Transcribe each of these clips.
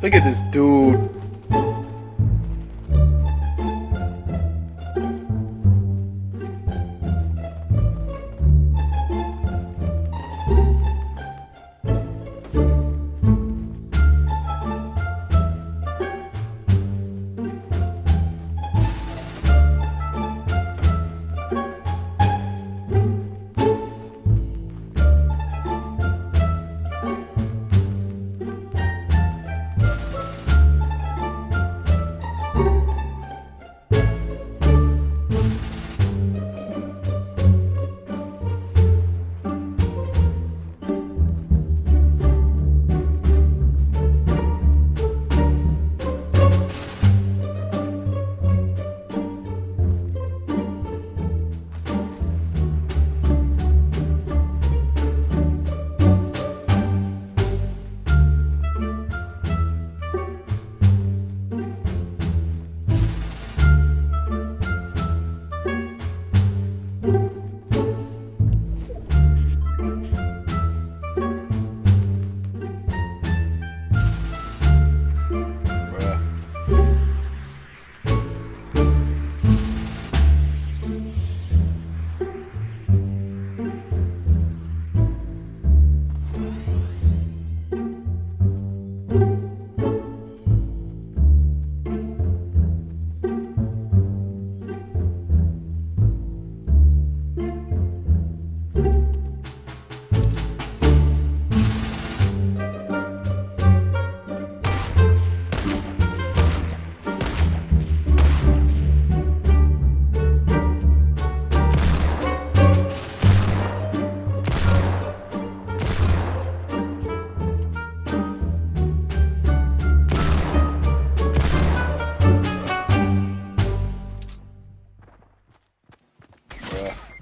Look at this dude.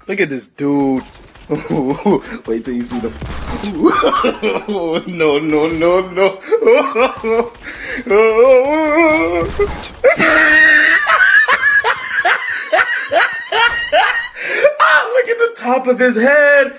Look at this dude. Wait till you see the. no, no, no, no. ah, look at the top of his head.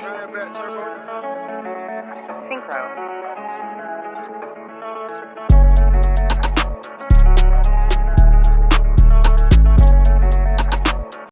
Turbo. Synchro.